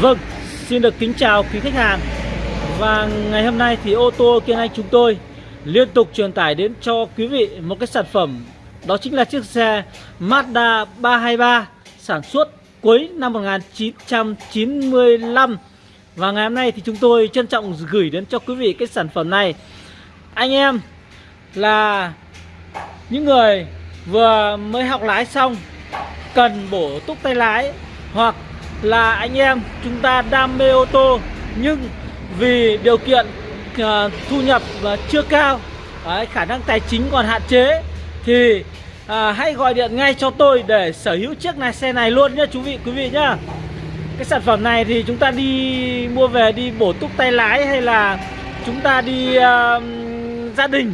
Vâng, xin được kính chào quý khách hàng. Và ngày hôm nay thì ô tô Kiên Anh chúng tôi liên tục truyền tải đến cho quý vị một cái sản phẩm. Đó chính là chiếc xe Mazda 323 sản xuất cuối năm 1995 Và ngày hôm nay thì chúng tôi trân trọng gửi đến cho quý vị cái sản phẩm này. Anh em là những người vừa mới học lái xong cần bổ túc tay lái hoặc là anh em chúng ta đam mê ô tô nhưng vì điều kiện uh, thu nhập uh, chưa cao đấy, khả năng tài chính còn hạn chế thì uh, hãy gọi điện ngay cho tôi để sở hữu chiếc này xe này luôn nhé chú vị quý vị nhá. Cái sản phẩm này thì chúng ta đi mua về đi bổ túc tay lái hay là chúng ta đi uh, gia đình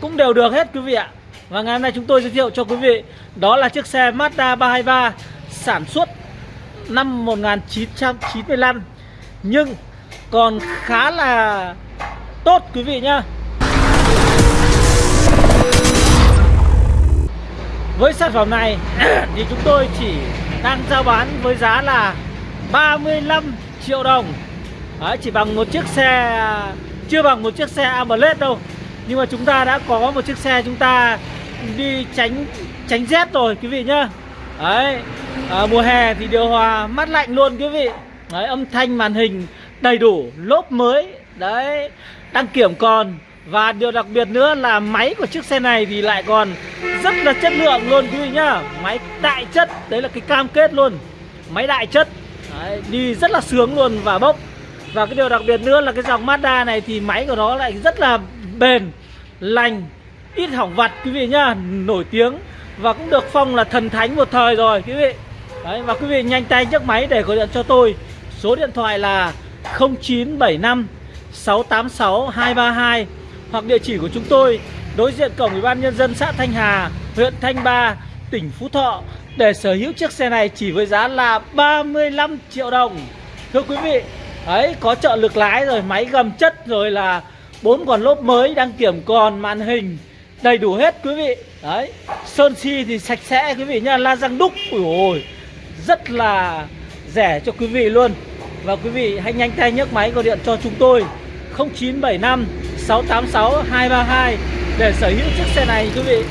cũng đều được hết quý vị ạ. Và ngày hôm nay chúng tôi giới thiệu cho quý vị đó là chiếc xe Mazda 323 sản xuất năm 1995 nhưng còn khá là tốt quý vị nhá. Với sản phẩm này thì chúng tôi chỉ đang giao bán với giá là 35 triệu đồng. Đấy, Chỉ bằng một chiếc xe, chưa bằng một chiếc xe AMLED đâu. Nhưng mà chúng ta đã có một chiếc xe chúng ta đi tránh tránh rét rồi quý vị nhá. Đấy à, Mùa hè thì điều hòa mát lạnh luôn quý vị. Đấy âm thanh màn hình đầy đủ lốp mới. Đấy đăng kiểm còn. Và điều đặc biệt nữa là máy của chiếc xe này thì lại còn rất là chất lượng luôn quý vị nhá. Máy đại chất Đấy là cái cam kết luôn. Máy đại chất. Đấy, Đi rất là sướng luôn và bốc. Và cái điều đặc biệt nữa là cái dòng Mazda này thì máy của nó lại rất là bền Lành Ít hỏng vặt quý vị nhá. Nổi tiếng và cũng được phong là thần thánh một thời rồi quý vị. Đấy, và quý vị nhanh tay nhấc máy để gọi điện cho tôi. Số điện thoại là 0975 686 232 hoặc địa chỉ của chúng tôi đối diện cổng ủy ban nhân dân xã Thanh Hà huyện Thanh Ba tỉnh Phú Thọ. Để sở hữu chiếc xe này chỉ với giá là 35 triệu đồng. Thưa quý vị ấy có trợ lực lái rồi máy gầm chất rồi là bốn còn lốp mới đăng kiểm còn màn hình đầy đủ hết quý vị đấy sơn si thì sạch sẽ quý vị nha la răng đúc. Ui ôi rất là rẻ cho quý vị luôn. Và quý vị hãy nhanh tay nhấc máy gọi điện cho chúng tôi 0975 686 232 để sở hữu chiếc xe này quý vị.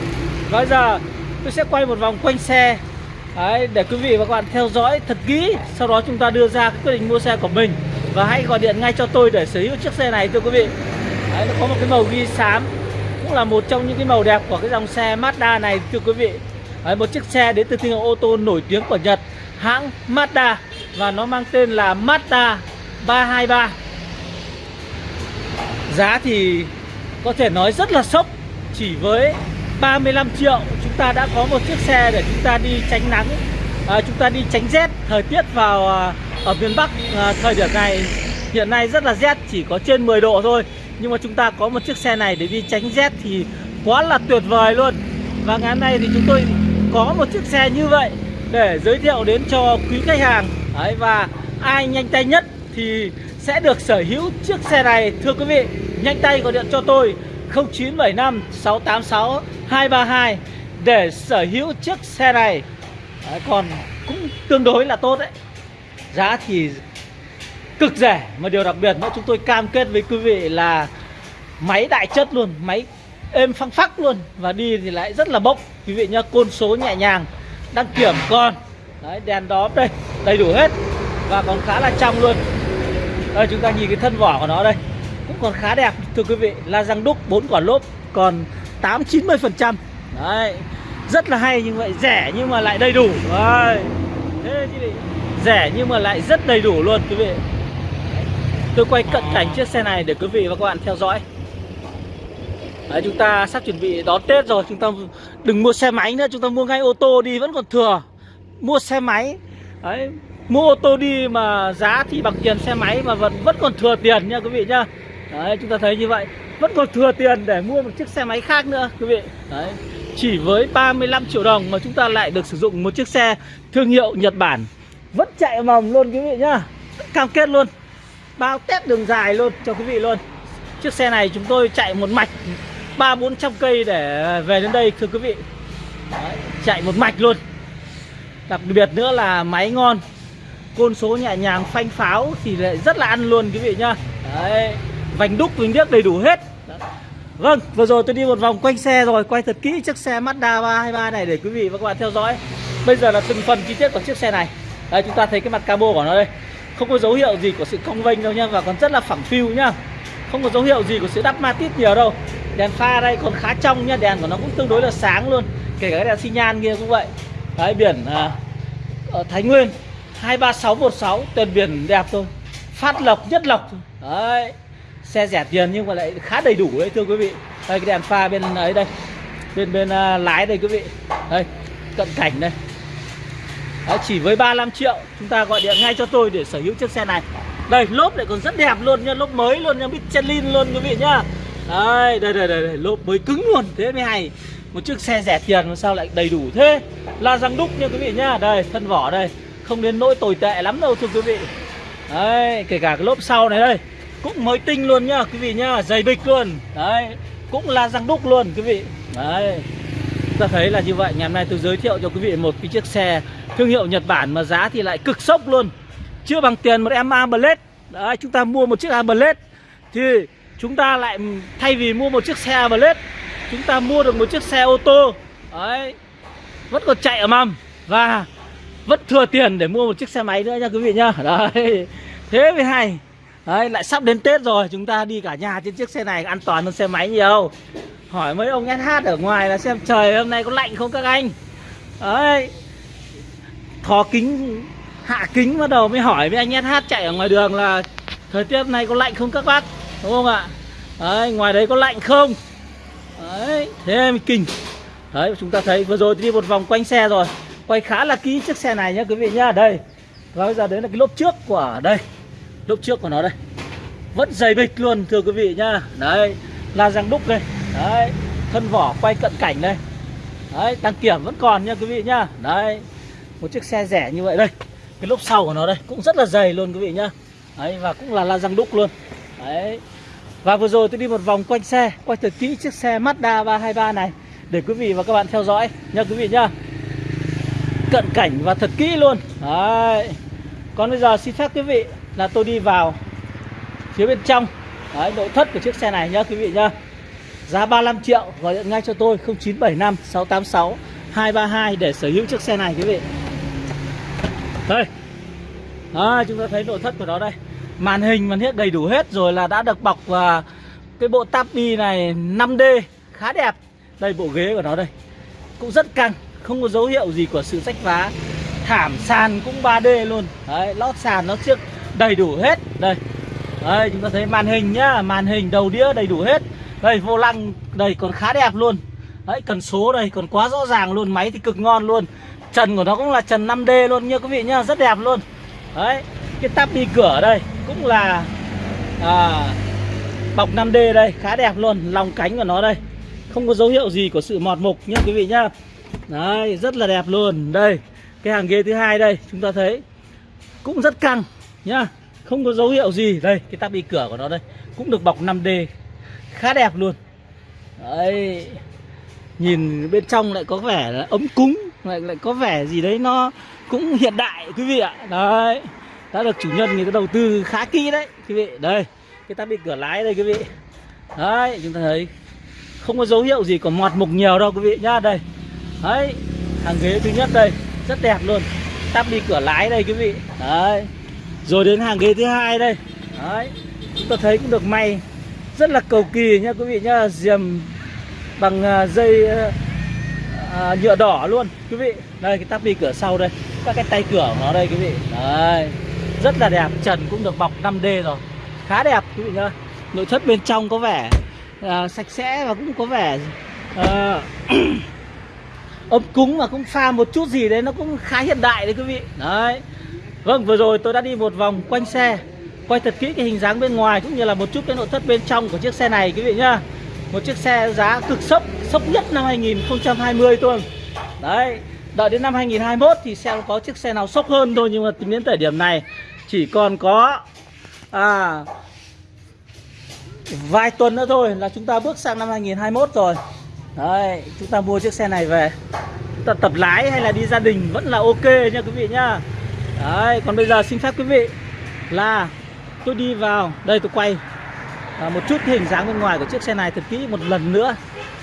Và bây giờ tôi sẽ quay một vòng quanh xe. Đấy, để quý vị và các bạn theo dõi thật kỹ Sau đó chúng ta đưa ra cái quyết định mua xe của mình. Và hãy gọi điện ngay cho tôi để sở hữu chiếc xe này thưa quý vị. Đấy, nó có một cái màu ghi xám là một trong những cái màu đẹp của cái dòng xe Mazda này thưa quý vị. Đấy, một chiếc xe đến từ thương hiệu ô tô nổi tiếng của Nhật hãng Mazda và nó mang tên là Mazda 323 giá thì có thể nói rất là sốc chỉ với 35 triệu chúng ta đã có một chiếc xe để chúng ta đi tránh nắng à, chúng ta đi tránh rét thời tiết vào à, ở miền Bắc à, thời điểm này. Hiện nay rất là rét chỉ có trên 10 độ thôi nhưng mà chúng ta có một chiếc xe này để đi tránh rét thì quá là tuyệt vời luôn. Và ngày hôm nay thì chúng tôi có một chiếc xe như vậy Để giới thiệu đến cho quý khách hàng. Đấy, Và ai nhanh tay nhất thì sẽ được sở hữu chiếc xe này. Thưa quý vị, nhanh tay gọi điện cho tôi 0975 686 232 Để sở hữu chiếc xe này. Đấy, Còn cũng tương đối là tốt đấy. Giá thì cực rẻ. Mà điều đặc biệt nữa chúng tôi cam kết với quý vị là máy đại chất luôn, máy êm phăng phắc luôn. Và đi thì lại rất là bốc. Quý vị nhá, côn số nhẹ nhàng, đăng kiểm con đấy, đèn đó đây, đầy đủ hết. Và còn khá là trong luôn. Đây, chúng ta nhìn cái thân vỏ của nó đây. Cũng còn khá đẹp, thưa quý vị. La răng đúc, bốn quả lốp, còn tám, chín mươi phần trăm. Đấy, rất là hay nhưng vậy, rẻ nhưng mà lại đầy đủ. Đấy. Thế chứ rẻ nhưng mà lại rất đầy đủ luôn, quý vị. Tôi quay cận cảnh chiếc xe này để quý vị và các bạn theo dõi. Đấy, chúng ta sắp chuẩn bị đón Tết rồi Chúng ta đừng mua xe máy nữa Chúng ta mua ngay ô tô đi vẫn còn thừa. Mua xe máy. Đấy, Mua ô tô đi mà giá thì bằng tiền xe máy Mà vẫn vẫn còn thừa tiền nha quý vị nhá. Đấy, chúng ta thấy như vậy. Vẫn còn thừa tiền để mua một chiếc xe máy khác nữa quý vị. Đấy, Chỉ với 35 triệu đồng mà chúng ta lại được sử dụng một chiếc xe thương hiệu Nhật Bản. Vẫn chạy mòng luôn quý vị nhá. Cam kết luôn bao test đường dài luôn cho quý vị luôn. Chiếc xe này chúng tôi chạy một mạch ba bốn trăm cây để về đến đây thưa quý vị. Đấy, chạy một mạch luôn. Đặc biệt nữa là máy ngon côn số nhẹ nhàng phanh pháo thì lại rất là ăn luôn quý vị nhá. Đấy vành đúc vành điếc đầy đủ hết. Vâng, vừa rồi tôi đi một vòng quanh xe rồi Quay thật kỹ chiếc xe Mazda 323 này để quý vị và các bạn theo dõi. Bây giờ là từng phần chi tiết của chiếc xe này. Đây chúng ta thấy cái mặt cabo của nó đây. Không có dấu hiệu gì của sự cong vênh đâu nha Và còn rất là phẳng phiu nhá. Không có dấu hiệu gì của sự đắp ma tít nhiều đâu. Đèn pha đây còn khá trong nha Đèn của nó cũng tương đối là sáng luôn. Kể cả cái đèn xi nhan kia cũng vậy. Đấy biển à, ở Thái Nguyên 23616 Tên biển đẹp thôi. Phát lộc nhất lộc Đấy xe rẻ tiền nhưng mà lại khá đầy đủ đấy thưa quý vị. Đây cái đèn pha bên ấy đây. Bên bên uh, lái đây quý vị. Đây cận cảnh đây đấy, chỉ với 35 triệu chúng ta gọi điện ngay cho tôi để sở hữu chiếc xe này. Đây lốp lại còn rất đẹp luôn nha lốp mới luôn nha Michelin luôn quý vị nhá. Đây đây đây đây, đây. lốp mới cứng luôn thế mới hay. Một chiếc xe rẻ tiền mà sao lại đầy đủ thế? La răng đúc nha quý vị nhá. Đây thân vỏ đây không đến nỗi tồi tệ lắm đâu thưa quý vị. Đấy kể cả cái lốp sau này đây cũng mới tinh luôn nhá quý vị nhá dày bịch luôn. Đấy cũng la răng đúc luôn quý vị. Đấy ta thấy là như vậy. Ngày hôm nay tôi giới thiệu cho quý vị một cái chiếc xe thương hiệu Nhật Bản mà giá thì lại cực sốc luôn. Chưa bằng tiền một em Blade đấy chúng ta mua một chiếc Blade thì chúng ta lại thay vì mua một chiếc xe Blade chúng ta mua được một chiếc xe ô tô. Đấy vẫn còn chạy ở mầm và vẫn thừa tiền để mua một chiếc xe máy nữa nha quý vị nhá. Đấy thế mới hay. Đấy, lại sắp đến Tết rồi Chúng ta đi cả nhà trên chiếc xe này an toàn hơn xe máy nhiều. Hỏi mấy ông SH ở ngoài là xem trời hôm nay có lạnh không các anh? Đấy thó kính Hạ kính bắt đầu mới hỏi với anh SH chạy ở ngoài đường là Thời tiết này có lạnh không các bác? Đúng không ạ? Đấy, ngoài đấy có lạnh không? Đấy, thế mới kinh. Đấy, chúng ta thấy vừa rồi đi một vòng quanh xe rồi. Quay khá là kỹ chiếc xe này nhá quý vị nhá. Đây. Và bây giờ đấy là cái lốp trước của đây. Lốp trước của nó đây. Vẫn dày bịch luôn thưa quý vị nhá. Đấy là răng đúc đây. Đấy Thân vỏ quay cận cảnh đây. Đấy đăng kiểm vẫn còn nha quý vị nhá. Đấy. Một chiếc xe rẻ như vậy đây. Cái lốp sau của nó đây cũng rất là dày luôn quý vị nhá. Đấy và cũng là la răng đúc luôn. Đấy. Và vừa rồi tôi đi một vòng quanh xe Quay thật kỹ chiếc xe Mazda 323 này Để quý vị và các bạn theo dõi nha quý vị nhá. Cận cảnh và thật kỹ luôn. Đấy. Còn bây giờ xin phép quý vị là tôi đi vào phía bên trong. Đấy, nội thất của chiếc xe này nhá quý vị nhá. Giá 35 triệu gọi điện ngay cho tôi 0975 686 232 để sở hữu chiếc xe này quý vị. Đây. À, Chúng ta thấy nội thất của nó đây. Màn hình màn hết đầy đủ hết rồi là đã được bọc và cái bộ tapi này 5D khá đẹp. Đây bộ ghế của nó đây. Cũng rất căng Không có dấu hiệu gì của sự rách vá. Thảm sàn cũng 3D luôn. Đấy, lót sàn nó trước đầy đủ hết. Đây. Đây chúng ta thấy màn hình nhá. Màn hình đầu đĩa đầy đủ hết. Đây vô lăng đây còn khá đẹp luôn. Đấy cần số đây còn quá rõ ràng luôn. Máy thì cực ngon luôn trần của nó cũng là trần 5D luôn nha quý vị nhá rất đẹp luôn. Đấy cái tắp đi cửa đây cũng là à, bọc 5D đây khá đẹp luôn lòng cánh của nó đây. Không có dấu hiệu gì của sự mọt mục nhá quý vị nhá. Đấy rất là đẹp luôn. Đây cái hàng ghế thứ hai đây chúng ta thấy cũng rất căng nhá. Không có dấu hiệu gì. Đây cái tắp đi cửa của nó đây cũng được bọc 5D khá đẹp luôn. Đấy nhìn bên trong lại có vẻ là ấm cúng lại lại có vẻ gì đấy nó cũng hiện đại, quý vị ạ. Đấy, đã được chủ nhân người ta đầu tư khá kỹ đấy, quý vị. Đây, cái tắp bị cửa lái đây, quý vị. Đấy, chúng ta thấy không có dấu hiệu gì của mọt mục nhiều đâu, quý vị nhá. Đây, đấy, hàng ghế thứ nhất đây, rất đẹp luôn. Tắp đi cửa lái đây, quý vị. Đấy, rồi đến hàng ghế thứ hai đây. Đấy, Chúng ta thấy cũng được may, Rất là cầu kỳ nha quý vị nhá. Diềm bằng à, dây à, à, nhựa đỏ luôn Quý vị. Đây cái tắp đi cửa sau đây. Các cái tay cửa của nó đây quý vị. Đấy. Rất là đẹp Trần cũng được bọc 5D rồi. Khá đẹp quý vị nhá. Nội thất bên trong có vẻ à, sạch sẽ và cũng có vẻ à, ấm cúng và cũng pha một chút gì đấy nó cũng khá hiện đại đấy quý vị. Đấy. Vâng vừa rồi tôi đã đi một vòng quanh xe Quay thật kỹ cái hình dáng bên ngoài Cũng như là một chút cái nội thất bên trong của chiếc xe này quý vị nhá. Một chiếc xe giá cực sốc Sốc nhất năm 2020 thôi. Đấy Đợi đến năm 2021 thì sẽ có chiếc xe nào sốc hơn thôi Nhưng mà tính đến thời điểm này Chỉ còn có à, Vài tuần nữa thôi là chúng ta bước sang năm 2021 rồi. Đấy Chúng ta mua chiếc xe này về. Chúng ta tập lái hay là đi gia đình vẫn là ok nha quý vị nhá. Đấy, còn bây giờ xin phép quý vị là tôi đi vào. Đây tôi quay à, một chút hình dáng bên ngoài của chiếc xe này thật kỹ một lần nữa.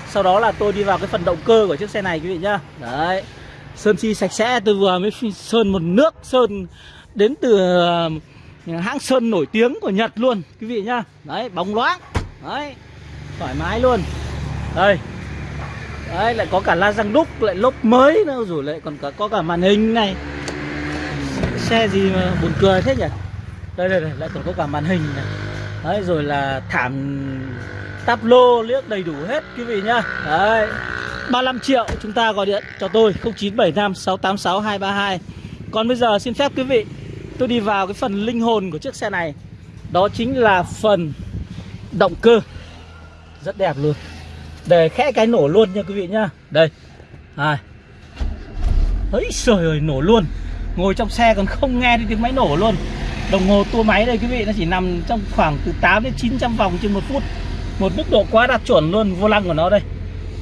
Sau đó là tôi đi vào cái phần động cơ của chiếc xe này quý vị nhá. Đấy. Sơn chi sạch sẽ tôi vừa mới sơn một nước sơn đến từ ờ, hãng sơn nổi tiếng của Nhật luôn quý vị nhá. Đấy bóng loáng. Đấy. Thoải mái luôn. Đây. Đấy lại có cả la răng đúc lại lốp mới nữa. Rồi lại còn cả có cả màn hình này. Xe gì mà buồn cười thế nhỉ? Đây đây đây lại còn có cả màn hình này đấy, rồi là thảm táp lô liếc đầy đủ hết, quý vị nhá. Đấy 35 triệu chúng ta gọi điện cho tôi 0975 686 232 còn bây giờ xin phép quý vị, tôi đi vào cái phần linh hồn của chiếc xe này. Đó chính là phần động cơ. Rất đẹp luôn. Để khẽ cái nổ luôn nha quý vị nhá. Đây. À. ấy trời ơi, nổ luôn. Ngồi trong xe còn không nghe thấy tiếng máy nổ luôn đồng hồ tua máy đây quý vị, nó chỉ nằm trong khoảng từ 8 đến 900 vòng trên một phút. Một mức độ quá đạt chuẩn luôn, vô lăng của nó đây.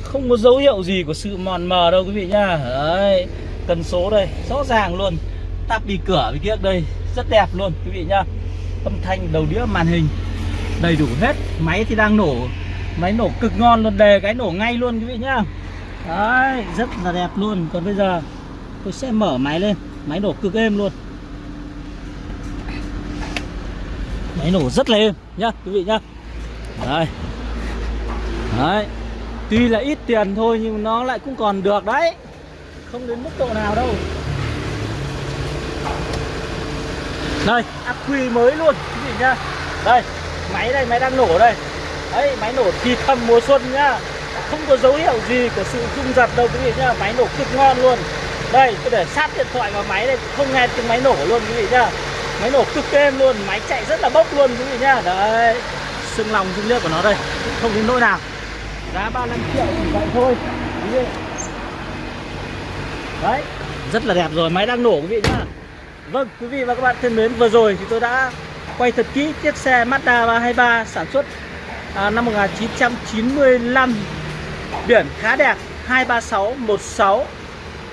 Không có dấu hiệu gì của sự mòn mờ đâu quý vị nhá. Đấy cần số đây, rõ ràng luôn. Tắp đi cửa với kia đây, rất đẹp luôn quý vị nhá. Âm thanh đầu đĩa màn hình, đầy đủ hết. Máy thì đang nổ, máy nổ cực ngon luôn, đề cái nổ ngay luôn quý vị nhá. Đấy, rất là đẹp luôn. Còn bây giờ, tôi sẽ mở máy lên, máy nổ cực êm luôn. Máy nổ rất là êm nhá, quý vị nhá. Đây. Đấy. Tuy là ít tiền thôi nhưng nó lại cũng còn được đấy. Không đến mức độ nào đâu. Đây ắc quy mới luôn, quý vị nhá. Đây, máy đây máy đang nổ đây. Đấy, máy nổ thì thầm mùa xuân nhá. Không có dấu hiệu gì của sự rung giật đâu, quý vị nhá. Máy nổ cực ngon luôn. Đây tôi để sát điện thoại vào máy đây không nghe tiếng máy nổ luôn, quý vị nhá máy nổ cực êm luôn máy chạy rất là bốc luôn quý vị nhá. Đấy. Xương lòng xương liếc của nó đây. Không đến nỗi nào. Giá 35 triệu chỉ vậy thôi. Quý vị. Đấy. Rất là đẹp rồi máy đang nổ quý vị nhá. Vâng quý vị và các bạn thân mến vừa rồi thì tôi đã quay thật kỹ chiếc xe Mazda 323 sản xuất à, năm 1995 biển khá đẹp 23616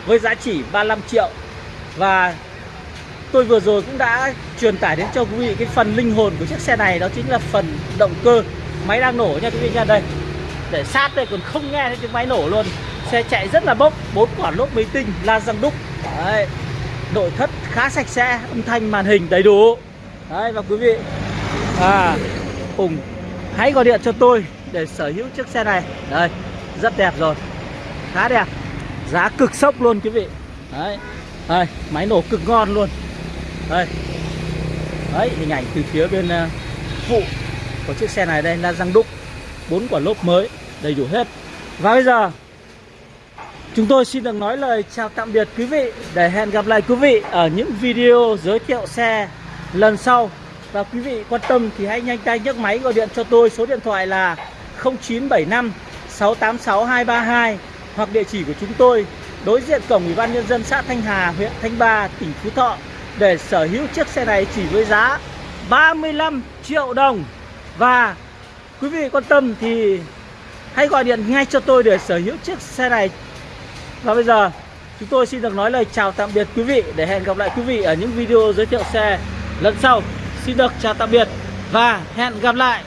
với giá chỉ 35 triệu. Và tôi vừa rồi cũng đã truyền tải đến cho quý vị cái phần linh hồn của chiếc xe này, đó chính là phần động cơ máy đang nổ nha quý vị nha. Đây, để sát đây còn không nghe thấy tiếng máy nổ luôn. Xe chạy rất là bốc, bốn quả lốp máy tinh, la răng đúc. Đấy, nội thất khá sạch sẽ, âm thanh màn hình đầy đủ. Đấy, và quý vị à cùng hãy gọi điện cho tôi để sở hữu chiếc xe này. Đây, rất đẹp rồi, khá đẹp, giá cực sốc luôn quý vị. Đấy, đây, máy nổ cực ngon luôn đây. Đấy hình ảnh từ phía bên ờ, phụ của chiếc xe này đây là răng đúc. Bốn quả lốp mới đầy đủ hết. Và bây giờ chúng tôi xin được nói lời chào tạm biệt quý vị để hẹn gặp lại quý vị ở những video giới thiệu xe lần sau. Và quý vị quan tâm thì hãy nhanh tay nhấc máy gọi điện cho tôi số điện thoại là 0975 686 232 hoặc địa chỉ của chúng tôi đối diện cổng Ủy ban nhân dân xã Thanh Hà, huyện Thanh Ba, tỉnh Phú Thọ để sở hữu chiếc xe này chỉ với giá 35 triệu đồng. Và quý vị quan tâm thì hãy gọi điện ngay cho tôi để sở hữu chiếc xe này. Và bây giờ, chúng tôi xin được nói lời chào tạm biệt quý vị để hẹn gặp lại quý vị ở những video giới thiệu xe lần sau. Xin được chào tạm biệt và hẹn gặp lại.